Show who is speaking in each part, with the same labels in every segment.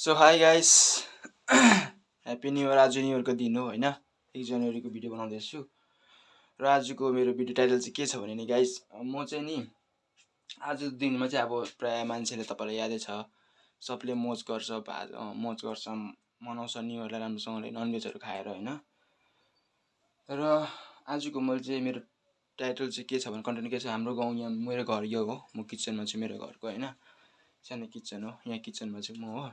Speaker 1: So hi guys happy new year आज new इयरको दिन हो होइन? एक जनवरीको भिडियो बनाउँदैछु। र आजको मेरो भिडियो टाइटल चाहिँ के छ भने नि गाइस म चाहिँ नि आजको दिनमा चाहिँ अब प्रायः मान्छेले तपाईँलाई यादै छ। सबले मोज गर्छ भा मोज गर्छ मनाउँछ न्यु इयरलाई राम्रोसँगले ननभेजहरू खाएर होइन? र आजको मैले चाहिँ मेरो टाइटल चाहिँ के छ भने कन्टेन्ट के छ? हाम्रो गाउँ यहाँ मेरो घर यो हो। म किचनमा छु मेरो घरको होइन? सानो किचन हो यहाँ किचनमा चाहिँ म हो।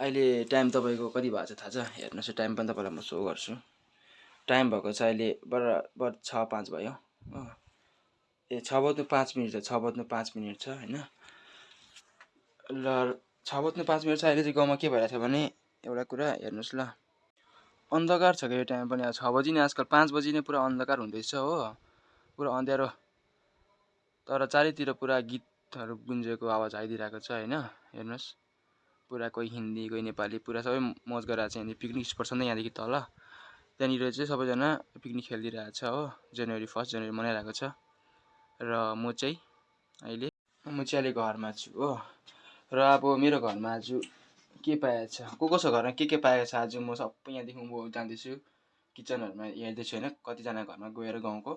Speaker 1: अहिले टाइम तपाईँको कति भएको छ थाहा छ? हेर्नुहोस् टाइम पनि तपाईँलाई म सो गर्छु। टाइम भएको छ अहिले बराबर छ पाँच भयो। ए छ बज्नु पाँच मिनट छ छ बज्नु पाँच मिनट छ होइन? र छ बज्नु पाँच मिनट छ अहिले चाहिँ गाउँमा के भइरहेको छ भने एउटा कुरा हेर्नुहोस् ल। अन्धकार छ क्या यो टाइम पनि। छ बजी नै आजकल पाँच बजी नै पुरा अन्धकार हुँदैछ हो। पुरा अँध्यारो। तर चारैतिर पुरा गीतहरू गुन्जेको आवाज आइदिइरहेको छ होइन? हेर्नुहोस्। पुरा कोही हिन्दी कोही नेपाली पुरा सबै मज गरिरहेको छ यहाँनिर। पिकनिक स्पट छ नि त यहाँदेखि तल। त्यहाँनिर चाहिँ सबैजना पिकनिक खेलिदिइरहेको छ हो। जनवरी फर्स्ट जनवरी मनाइरहेको छ। र म चाहिँ अहिले म चाहिँ अहिले घरमा छु हो। र अब मेरो घरमा आज के पाएको छ? को को छ घरमा? के के पाएको छ? आज म सबै यहाँदेखि म जाँदैछु। किचनहरूमा हेर्दैछु होइन कतिजना घरमा गएर गाउँको।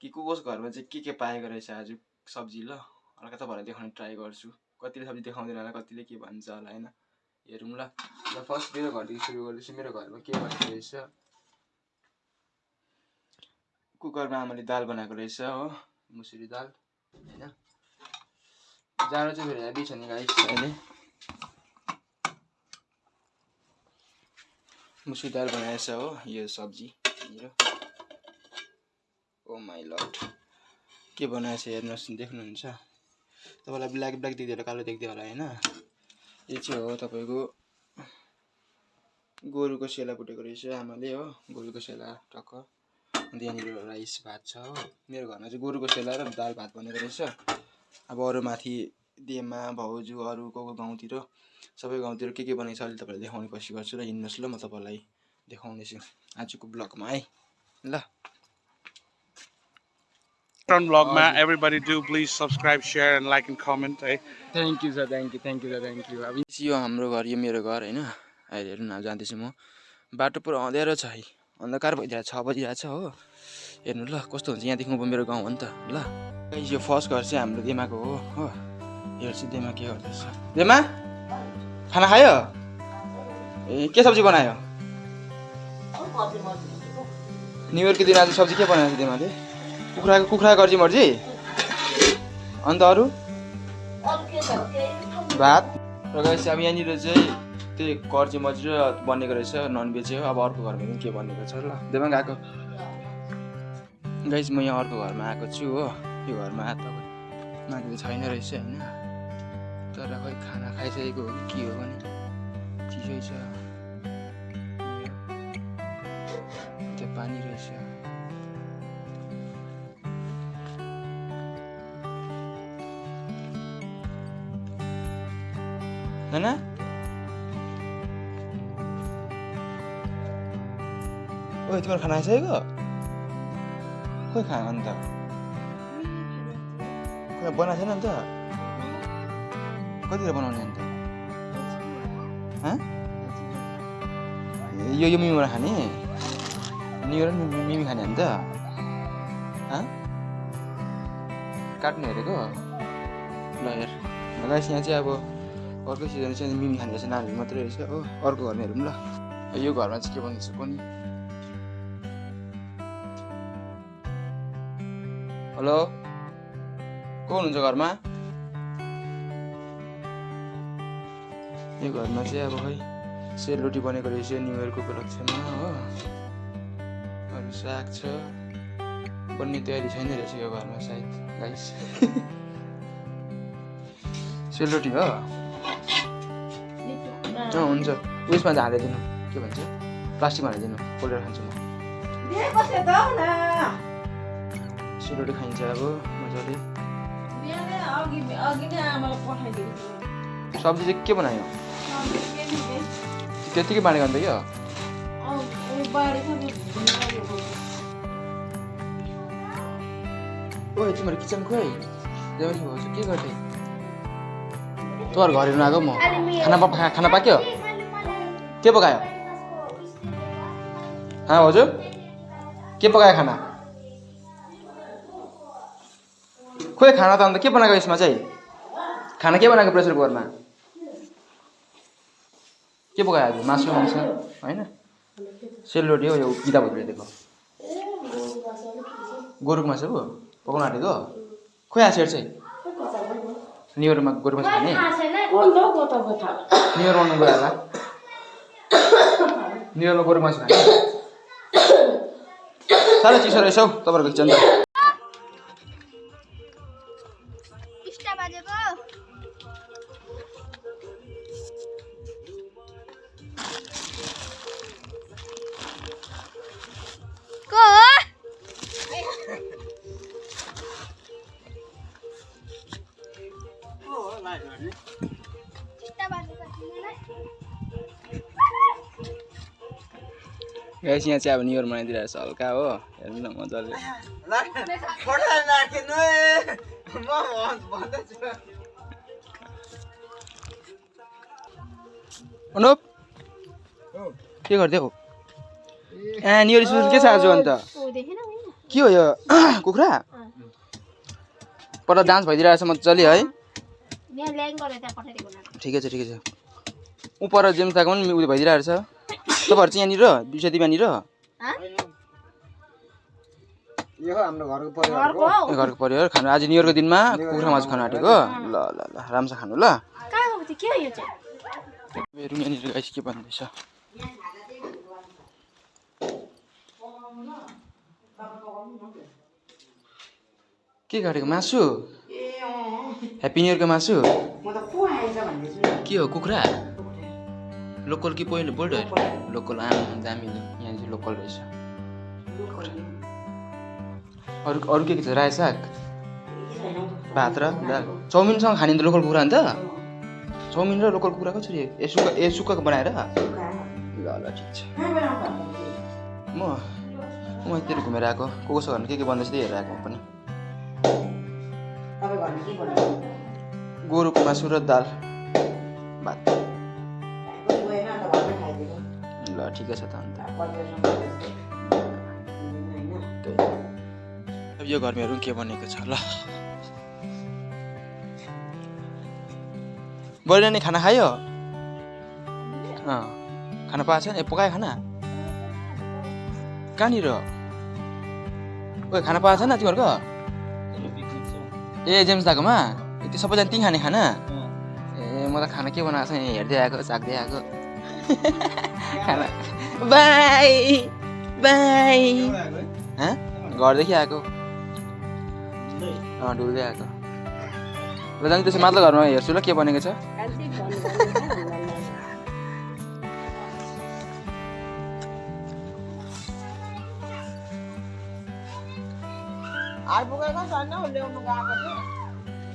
Speaker 1: कि को को घरमा चाहिँ के के पाएको रहेछ आज सब्जी ल? हल्का तपाईँहरूलाई देखाउने ट्राई गर्छु। कतिले सब्जी देखाउँदैन होला कतिले के भन्छ होला होइन? हेरौँ ल। ल फर्स्ट मेरो घरदेखि सुरु गर्दैछु। मेरो घरमा के बनाएको रहेछ? कुकरमा आमाले दाल बनाएको रहेछ हो। मुसुरी दाल होइन? जाडो चाहिँ फेरि हेभी छ नि गाइस अहिले। मुसुरी दाल बनाएछ हो यो सब्जी मेरो। ओ माई लट के बनाएछ हेर्नुहोस् देख्नुहुन्छ? तपाईँलाई ब्ल्याक ब्ल्याक देख्दै कालो देख्दै होला होइन? यो चाहिँ हो तपाईँको गोरुको सेला फुटेको रहेछ आमाले हो गोरुको सेला टक्क। अन्त यहाँनिर राइस भात छ हो। मेरो घरमा चाहिँ गोरुको सेला र दाल भात बनेको रहेछ। अब अरू माथि देमा भाउजू अरू को को गाउँतिर सबै गाउँतिर के के बनाइछ अहिले तपाईँलाई देखाउने कोसिस गर्छु र हिँड्नुहोस् ल म तपाईँलाई देखाउँदैछु आजको ब्लगमा है। ल।
Speaker 2: Vlogमा everybody do please subscribe share and like and comment है
Speaker 1: thank you sir thank you thank you sir thank you अब यो हाम्रो घर यो मेरो घर होइन? अहिले हेर्नु न जाँदैछु म। बाटो पुरा अँध्यारो छ है। अन्धकार भइदिएको छ बजिरहेको छ हो। हेर्नु ल कस्तो हुन्छ? यहाँदेखि उँभो मेरो गाउँ हो नि त। ल। यो फर्स्ट घर चाहिँ हाम्रो देमाको हो हो। हेर्छु देमा के गर्दैछ? देमा? खाना खायो? ए के सब्जी बनायो? न्यु इयरको दिन आज सब्जी के बनाएको छ देमाले? कुखुराको कुखुरा गर्जी मर्जी? अन्त अरू? भात? र गएपछि अब यहाँनिर चाहिँ त्यही कर्जी मर्जी र बनेको रहेछ ननभेज हो। अब अर्को घरमा के बनेको छ ल देमा गएको। गाइस म यहाँ अर्को घरमा आएको छु हो। यो घरमा तपाईँ मान्छे छैन रहेछ होइन। तर खै खाना खाइसकेको हो कि के हो भने। चिसै छ। त्यो पानी रहेछ। नाना ओइ तिम्रो खाना आइसकेको? खोइ खा अन्त खोइ बनाएको छैन अन्त कतिखेर बनाउने अन्त हँ? यो यो मिमीबाट खाने? नियो र मिमी खाने अन्त हँ? काट्ने हेरेको? ल हेर। गाइस यहाँ चाहिँ अब अर्को सिजन चाहिँ मिमी खाने रहेछ नानीहरू मात्रै रहेछ। हो अर्को घरमा हेरौँ ल। यो घरमा चाहिँ के भन्दैछ कुनि हेलो? को हुनुहुन्छ घरमा? यो घरमा चाहिँ अब खै सेलरोटी बनेको रहेछ न्यु इयरको उपलक्ष्यमा हो। अरू साग छ। बन्ने तयारी छैन रहेछ यो घरमा सायद गाइस सेलरोटी हो? अँ हुन्छ। उयसमा चाहिँ हालिदिनु के भन्छ? प्लास्टिकमा हालिदिनु पोलेर खान्छु म। सेलरोटी खाइन्छ अब मजाले। सब्जी चाहिँ के बनायो? त्यतिकै बाँडेको अन्त क्या? ओए तिम्रो किचन खोइ के गर्दै? तँ घर हेर्नु आएको म। खाना पक खाना पाक्यो? के पकायो? हाँ हजुर। के पकायो खाना? खोइ खाना त अन्त के बनाएको यसमा चाहिँ? खाना के बनाएको प्रेसर कुकरमा? के पकायो आज? मासु मांस? होइन? सेलरोटी हो यो किताबहरू दिएको गोरुको मासु पकाउनु आँटेको? खोइ आसेर चाहिँ। मासु खाने न्यु इयर मनाउनु गयो होला न्यु इयरमा गोरुको मासु खाने साह्रै चिसो रहेछ हौ तपाईँहरूको किचन त गाइस यहाँ चाहिँ अब न्यु इयर मनाइदिइरहेको छ हल्का हो। हेर्नु न मजाले। अनुप के गरिदियो ए न्यु इयर स्पेसल के छ आज अन्त? के हो यो? कुखुरा? पर डान्स भइदिइरहेको छ मजाले है। ठिकै छ ठिकै छ। ऊ पर जेम्साको पनि उयो भइदिइरहेको छ तपाईँहरू चाहिँ यहाँनिर
Speaker 3: हो हाम्रो घरको परिवार
Speaker 4: घरको हौ?
Speaker 1: ए, घरको परिवार खानु आज न्यु इयरको दिनमा कुखुरा मासु खानु आँटेको। ल ल ल राम्रो खानु ल।
Speaker 4: कहाँ गएको थियो के हो यो चाहिँ?
Speaker 1: मेरो यहाँनिर गाइस के भन्दैछ? के काटेको मासु? ह्याप्पी न्यु इयरको मासु? के हो कुखुरा? लोकल कि पहिलो बोल्डर लोकल आम दामी यहाँनिर लोकल रहेछ अरू अरू के के छ रायो साग भात र दाल चाउमिनसँग खाने त लोकल कुखुरा अन्त चाउमिन र लोकल कुखुरा कसरी ए सुक्खा ए सुक्खाको बनाएर ल ल ठिक छ म म यतिर घुमेर आएको को कसो घरमा के के बन्दैछ त्यही हेरेर आएको म पनि गोरुको मासु र दाल भात ल ठिकै छ त अन्त। अब यो हेरौँ के बनेको छ ल। नि खाना खायो? अँ खाना पाएको छैन ए पकायो खाना? कहाँनिर? ओ खाना पाएको छैन तिमीहरूको? ए जेम्स दाकोमा? त्यो सबैजना त्यहीँ खाने खाना? ए म त खाना के बनाएको छ हेर्दै आएको चाख्दै आएको। खाना। बाई। बाई। हँ? घरदेखि आएको? अँ डुल्दै आएको। ल जाने त्यसो माथिल्लो घरमा हेर्छु ल के बनेको छ।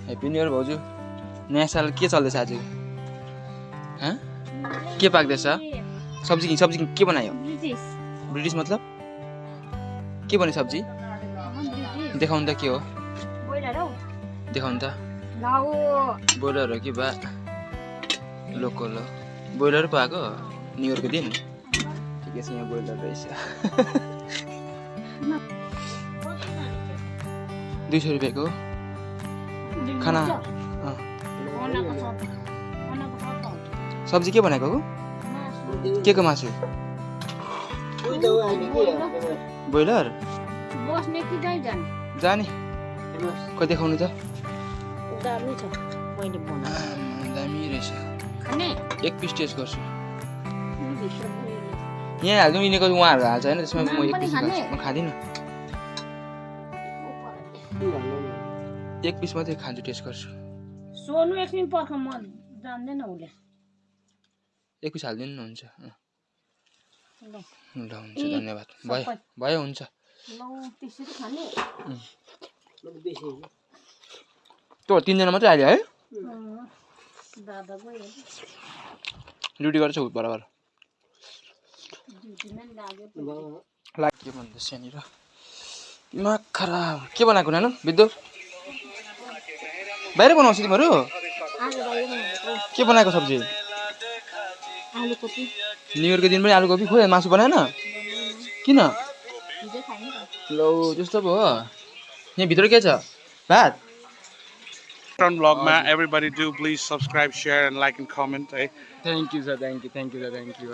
Speaker 1: हेप्पी न्यु इयर भाउजू। नयाँ साल के चल्दैछ आज हँ? के पाक्दैछ? सब्जी सब्जी के बनायो?
Speaker 4: ब्रिटिस।
Speaker 1: मतलब? के बन्यो सब्जी? देखाउनु त के हो? देखाउनु त। ब्रोइलर हो कि बा? लोकल हो। ब्रोइलर पाएको? न्यु इयरको दिन? ठिकै छ यहाँ ब्रोइलर रहेछ। दुई सय रुपियाँको। खाना? सब्जी के बनाएको हो के को मासु? ब्रोइलर?
Speaker 4: जाने।
Speaker 1: खोइ देखाउनु त।
Speaker 4: दामी
Speaker 1: रहेछ। एक पिस टेस्ट गर्छु। यहाँ हाल्नु यिनीको उहाँहरू हाल्छ होइन त्यसमा म एक पिस म खाँदिनँ। एक पिस मात्रै खान्छु टेस्ट गर्छु।
Speaker 4: सोनु एकछिन पर्ख म जान्दैन उसले।
Speaker 1: एक पिस हालिदिनु हुन्छ
Speaker 4: ल
Speaker 1: ल हुन्छ धन्यवाद भयो। भयो हुन्छ
Speaker 4: लौ त्यसरी खाने
Speaker 3: बेसी
Speaker 1: त्यो तिनजना मात्रै आइयो है ड्युटी गर्छ बराबर
Speaker 4: लाग्यो
Speaker 1: के भन्दैछ यहाँनिर दिमाग खराब के बनाएको नानु बिद्दो बाहिर बनाउँछ तिमीहरू के बनाएको सब्जी
Speaker 4: आलु कोपी
Speaker 1: न्यु इयरको दिन पनि आलुकोपी? खोइ मासु बनाएन? किन? लौ त्यस्तो पो हो। यहाँ भित्र के छ? भात?
Speaker 2: Vlog ma everybody do please subscribe share and like and comment eh?
Speaker 1: Thank you sir thank you thank you sir thank you